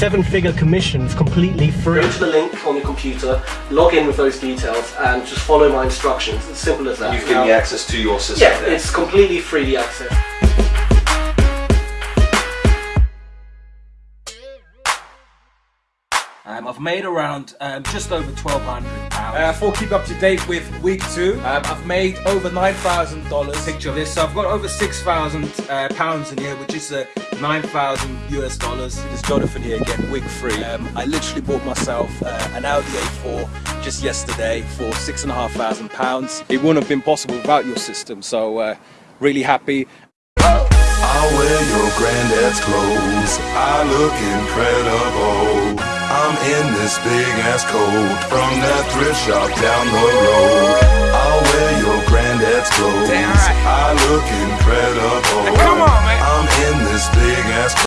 seven-figure commissions completely free. Go to the link on your computer, log in with those details, and just follow my instructions. It's simple as that. You've given me access to your system Yeah, there. it's completely free the Um, I've made around um, just over twelve hundred pounds. Uh, for keep up to date with week two, um, I've made over nine thousand dollars. picture of this. So I've got over six thousand uh, pounds in here, which is uh, nine thousand US dollars. It's Jonathan here again, week three. Um, I literally bought myself uh, an Audi A4 just yesterday for six and a half thousand pounds. It wouldn't have been possible without your system, so uh, really happy. I'll wear your granddad's clothes. I look incredible. In this big ass coat from that thrift shop down the road. I'll wear your granddad's clothes. I look incredible. Come on, man. I'm in this